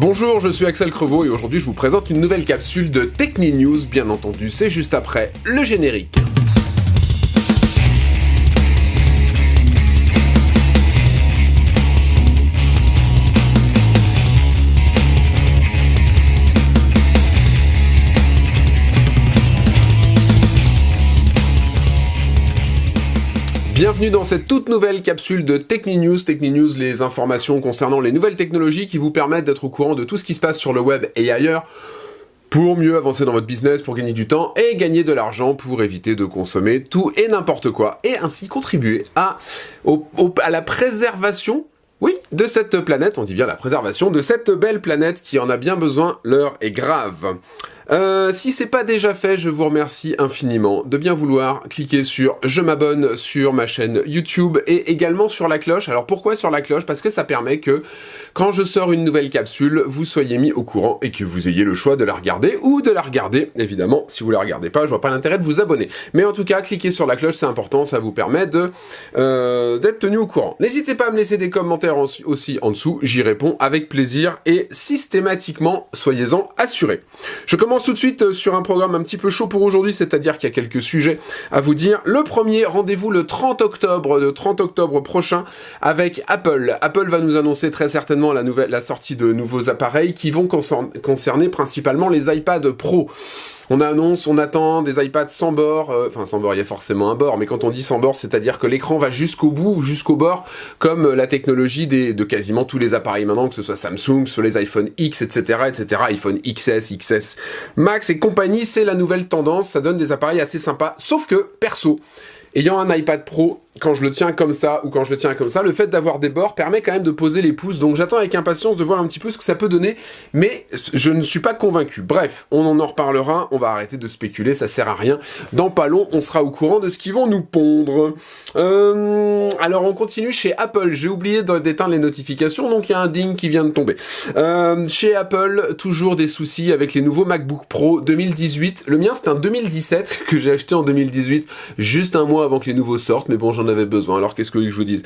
Bonjour, je suis Axel Crevaux et aujourd'hui je vous présente une nouvelle capsule de Techni News, bien entendu, c'est juste après le générique. Bienvenue dans cette toute nouvelle capsule de Techni News. Techni News, les informations concernant les nouvelles technologies qui vous permettent d'être au courant de tout ce qui se passe sur le web et ailleurs pour mieux avancer dans votre business, pour gagner du temps et gagner de l'argent pour éviter de consommer tout et n'importe quoi et ainsi contribuer à, à la préservation oui, de cette planète, on dit bien la préservation de cette belle planète qui en a bien besoin, l'heure est grave. Euh, si c'est pas déjà fait, je vous remercie infiniment de bien vouloir cliquer sur je m'abonne sur ma chaîne YouTube et également sur la cloche. Alors pourquoi sur la cloche? Parce que ça permet que quand je sors une nouvelle capsule, vous soyez mis au courant et que vous ayez le choix de la regarder ou de la regarder. Évidemment, si vous la regardez pas, je vois pas l'intérêt de vous abonner. Mais en tout cas, cliquez sur la cloche, c'est important, ça vous permet de euh, d'être tenu au courant. N'hésitez pas à me laisser des commentaires aussi en dessous, j'y réponds avec plaisir et systématiquement, soyez-en assurés. Je commence tout de suite euh, sur un programme un petit peu chaud pour aujourd'hui, c'est-à-dire qu'il y a quelques sujets à vous dire. Le premier, rendez-vous le 30 octobre, le 30 octobre prochain, avec Apple. Apple va nous annoncer très certainement la, la sortie de nouveaux appareils qui vont concerner principalement les iPad Pro. On annonce, on attend des iPads sans bord, euh, enfin sans bord, il y a forcément un bord, mais quand on dit sans bord, c'est-à-dire que l'écran va jusqu'au bout, jusqu'au bord, comme la technologie de quasiment tous les appareils maintenant, que ce soit Samsung, sur les iPhone X, etc., etc., iPhone XS, XS, Max et compagnie, c'est la nouvelle tendance, ça donne des appareils assez sympas, sauf que, perso, ayant un iPad Pro, quand je le tiens comme ça ou quand je le tiens comme ça, le fait d'avoir des bords permet quand même de poser les pouces. Donc j'attends avec impatience de voir un petit peu ce que ça peut donner, mais je ne suis pas convaincu. Bref, on en reparlera, on va arrêter de spéculer, ça sert à rien. Dans pas long, on sera au courant de ce qu'ils vont nous pondre. Euh, alors on continue chez Apple. J'ai oublié d'éteindre les notifications, donc il y a un ding qui vient de tomber. Euh, chez Apple, toujours des soucis avec les nouveaux MacBook Pro 2018. Le mien c'est un 2017 que j'ai acheté en 2018, juste un mois avant que les nouveaux sortent, mais bon j'en avait besoin. Alors qu'est-ce que je vous dise?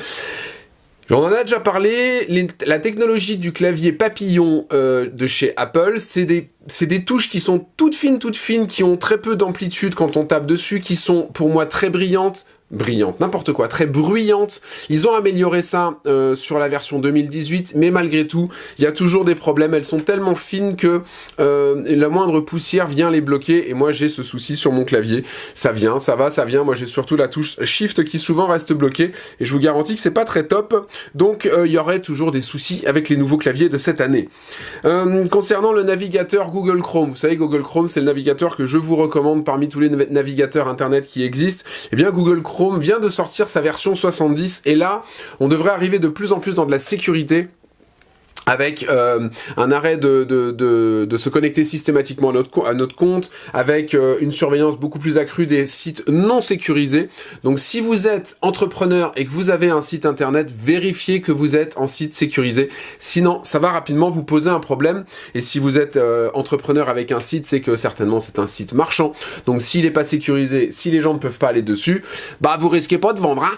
On en a déjà parlé, la technologie du clavier papillon euh, de chez Apple, c'est des, des touches qui sont toutes fines, toutes fines, qui ont très peu d'amplitude quand on tape dessus, qui sont pour moi très brillantes, brillante, n'importe quoi, très bruyante. Ils ont amélioré ça euh, sur la version 2018, mais malgré tout, il y a toujours des problèmes. Elles sont tellement fines que euh, la moindre poussière vient les bloquer, et moi j'ai ce souci sur mon clavier. Ça vient, ça va, ça vient. Moi j'ai surtout la touche Shift qui souvent reste bloquée, et je vous garantis que c'est pas très top. Donc euh, il y aurait toujours des soucis avec les nouveaux claviers de cette année. concernant le navigateur Google Chrome, vous savez Google Chrome c'est le navigateur que je vous recommande parmi tous les navigateurs internet qui existent. Eh bien Google Chrome vient de sortir sa version 70 et là, on devrait arriver de plus en plus dans de la sécurité avec euh, un arrêt de, de, de, de, se connecter systématiquement à notre, à notre compte, avec euh, une surveillance beaucoup plus accrue des sites non sécurisés. Donc si vous êtes entrepreneur et que vous avez un site internet, vérifiez que vous êtes en site sécurisé. Sinon, ça va rapidement vous poser un problème. Et si vous êtes euh, entrepreneur avec un site, c'est que certainement c'est un site marchand. Donc s'il n'est pas sécurisé, si les gens ne peuvent pas aller dessus, bah vous risquez pas de vendre. Hein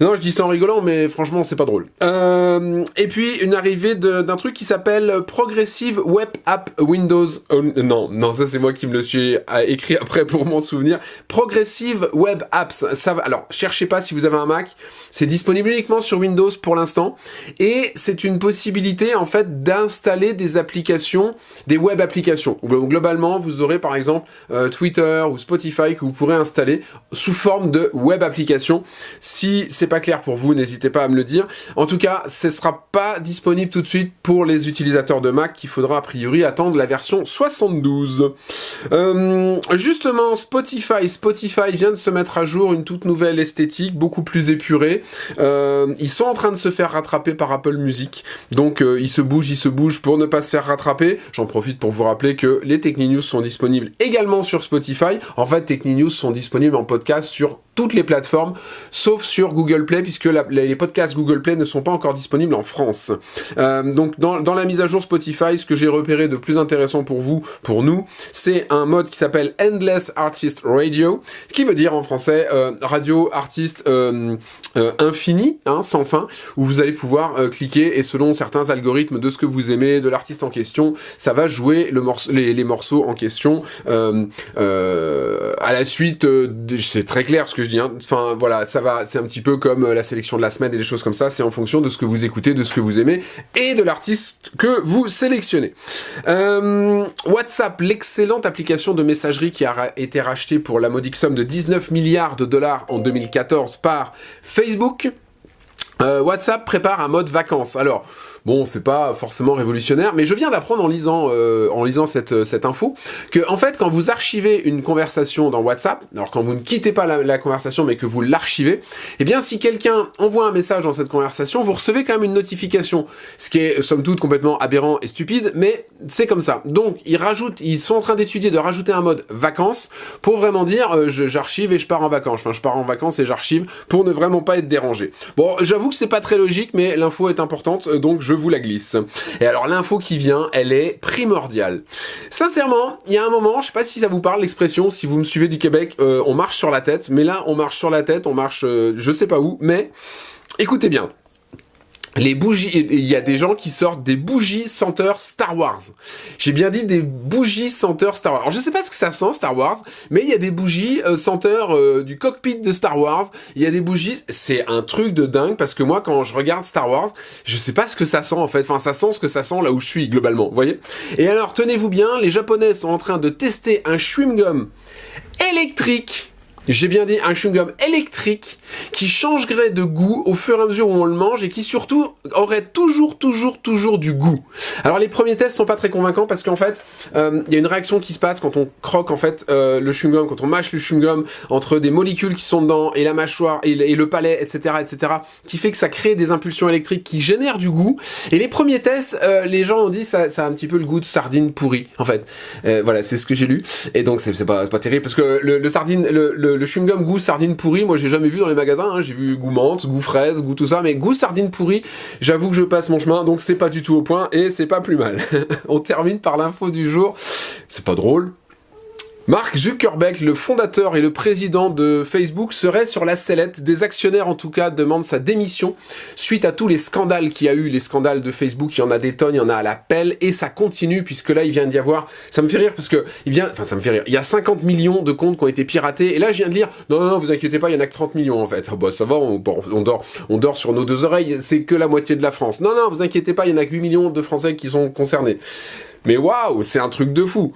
non, je dis ça en rigolant, mais franchement c'est pas drôle. et puis une arrivée de d'un truc qui s'appelle Progressive Web App Windows. Oh, non, non, ça c'est moi qui me le suis euh, écrit après pour m'en souvenir. Progressive Web Apps. Ça. Alors, cherchez pas si vous avez un Mac. C'est disponible uniquement sur Windows pour l'instant, et c'est une possibilité en fait d'installer des applications, des web applications. Globalement, vous aurez par exemple euh, Twitter ou Spotify que vous pourrez installer sous forme de web application. Si c'est pas clair pour vous, n'hésitez pas à me le dire. En tout cas, ce sera pas disponible tout de suite pour les utilisateurs de Mac qu'il faudra a priori attendre la version 72. Euh, justement, Spotify. Spotify vient de se mettre à jour une toute nouvelle esthétique, beaucoup plus épurée. Euh, ils sont en train de se faire rattraper par Apple Music. Donc euh, ils se bougent, ils se bougent pour ne pas se faire rattraper. J'en profite pour vous rappeler que les Techni sont disponibles également sur Spotify. En fait, Techni sont disponibles en podcast sur toutes les plateformes, sauf sur Google Play, puisque les podcasts Google Play ne sont pas encore disponibles en France. Euh, donc dans, la mise à jour Spotify, ce que j'ai repéré de plus intéressant pour vous, pour nous, c'est un mode qui s'appelle Endless Artist Radio, qui veut dire en français euh, radio artiste euh, infini, hein, sans fin, où vous allez pouvoir cliquer et selon certains algorithmes de ce que vous aimez, de l'artiste en question, ça va jouer le les, les, morceaux en question à la suite. c'est très clair ce que je dis. Hein. Enfin voilà, ça va, c'est un petit peu comme la sélection de la semaine et des choses comme ça. C'est en fonction de ce que vous écoutez, de ce que vous aimez et de l'artiste que vous sélectionnez. WhatsApp, l'excellente application de messagerie qui a été racheté pour la modique somme de 19 milliards de dollars en 2014 par Facebook. Euh, WhatsApp prépare un mode vacances. Alors, Bon, c'est pas forcément révolutionnaire, mais je viens d'apprendre en lisant, euh, en lisant cette, euh, cette info que, en fait, quand vous archivez une conversation dans WhatsApp, alors quand vous ne quittez pas la, conversation, mais que vous l'archivez, eh bien, si quelqu'un envoie un message dans cette conversation, vous recevez quand même une notification, ce qui est, somme toute, complètement aberrant et stupide, mais c'est comme ça. Donc, ils rajoutent, ils sont en train d'étudier de rajouter un mode vacances pour vraiment dire, euh, j'archive et je pars en vacances. Enfin, je pars en vacances et j'archive pour ne vraiment pas être dérangé. Bon, j'avoue que c'est pas très logique, mais l'info est importante, donc je vous la glisse. Et alors l'info qui vient, elle est primordiale. Sincèrement, il y a un moment, je sais pas si ça vous parle l'expression, si vous me suivez du Québec, euh, on marche sur la tête, mais là on marche sur la tête, on marche euh, je sais pas où, mais écoutez bien les bougies, il y a des gens qui sortent des bougies senteurs Star Wars. J'ai bien dit des bougies senteurs Star Wars. Alors je sais pas ce que ça sent Star Wars, mais il y a des bougies euh, senteurs euh, du cockpit de Star Wars. Il y a des bougies, c'est un truc de dingue parce que moi quand je regarde Star Wars, je sais pas ce que ça sent en fait. Enfin ça sent ce que ça sent là où je suis globalement, vous voyez? Et alors tenez-vous bien, les Japonais sont en train de tester un chewing gum électrique j'ai bien dit un chewing-gum électrique qui changerait de goût au fur et à mesure où on le mange et qui surtout aurait toujours, toujours, toujours du goût. Alors les premiers tests sont pas très convaincants parce qu'en fait, euh, il y a une réaction qui se passe quand on croque en fait euh, le chewing-gum, quand on mâche le chewing-gum entre des molécules qui sont dedans et la mâchoire et, le palais, etc., etc., qui fait que ça crée des impulsions électriques qui génèrent du goût. Et les premiers tests, euh, les gens ont dit ça, ça a un petit peu le goût de sardine pourrie, en fait. voilà, c'est ce que j'ai lu. Et donc c'est pas, pas terrible parce que le, le sardine, le, le le chewing-gum goût sardine pourrie, moi j'ai jamais vu dans les magasins, hein. j'ai vu goût menthe, goût fraise, goût tout ça, mais goût sardine pourrie, j'avoue que je passe mon chemin, donc c'est pas du tout au point, et c'est pas plus mal. On termine par l'info du jour, c'est pas drôle, Mark Zuckerberg, le fondateur et le président de Facebook, serait sur la sellette. Des actionnaires, en tout cas, demandent sa démission suite à tous les scandales qu'il y a eu. Les scandales de Facebook, il y en a des tonnes, il y en a à la pelle, et ça continue, puisque là, il vient d'y avoir... Ça me fait rire, parce que il vient... Enfin, ça me fait rire. Il y a 50 millions de comptes qui ont été piratés, et là, je viens de lire... Non, non, non, vous inquiétez pas, il y en a que 30 millions, en fait. Ah, bah, ça va, on, on, dort, on dort sur nos deux oreilles, c'est que la moitié de la France. Non, non, vous inquiétez pas, il y en a que 8 millions de Français qui sont concernés. Mais waouh, c'est un truc de fou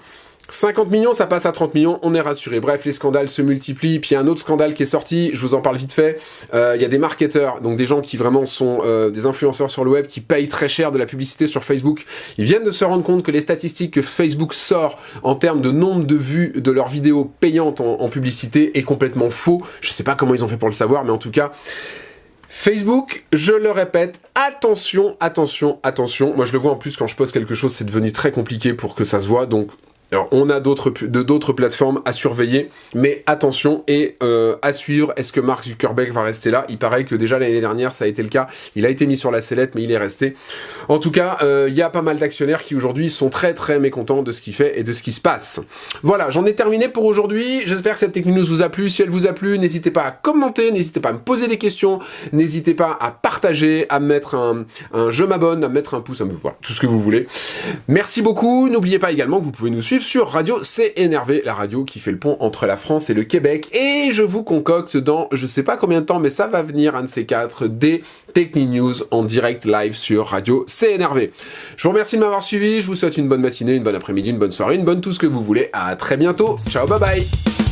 50 millions, ça passe à 30 millions, on est rassuré. Bref, les scandales se multiplient. Puis il y a un autre scandale qui est sorti, je vous en parle vite fait. Euh, il y a des marketeurs, donc des gens qui vraiment sont euh, des influenceurs sur le web, qui payent très cher de la publicité sur Facebook. Ils viennent de se rendre compte que les statistiques que Facebook sort en termes de nombre de vues de leurs vidéos payantes en, publicité est complètement faux. Je sais pas comment ils ont fait pour le savoir, mais en tout cas... Facebook, je le répète, attention, attention, attention. Moi, je le vois en plus quand je poste quelque chose, c'est devenu très compliqué pour que ça se voit. Donc, alors, on a d'autres d'autres plateformes à surveiller, mais attention et euh, à suivre. Est-ce que Mark Zuckerberg va rester là? Il paraît que déjà l'année dernière, ça a été le cas. Il a été mis sur la sellette, mais il est resté. En tout cas, euh, il y a pas mal d'actionnaires qui aujourd'hui sont très très mécontents de ce qu'il fait et de ce qui se passe. Voilà, j'en ai terminé pour aujourd'hui. J'espère que cette Tech News vous a plu. Si elle vous a plu, n'hésitez pas à commenter, n'hésitez pas à me poser des questions, n'hésitez pas à partager, à mettre un, un je m'abonne, à mettre un pouce, à me voir, tout ce que vous voulez. Merci beaucoup. N'oubliez pas également que vous pouvez nous sur Radio C'est la radio qui fait le pont entre la France et le Québec. Et je vous concocte dans je sais pas combien de temps, mais ça va venir, un de ces quatre, des Techni News en direct live sur Radio C'est. Je vous remercie de m'avoir suivi, je vous souhaite une bonne matinée, une bonne après-midi, une bonne soirée, une bonne tout ce que vous voulez. À très bientôt. Ciao, bye bye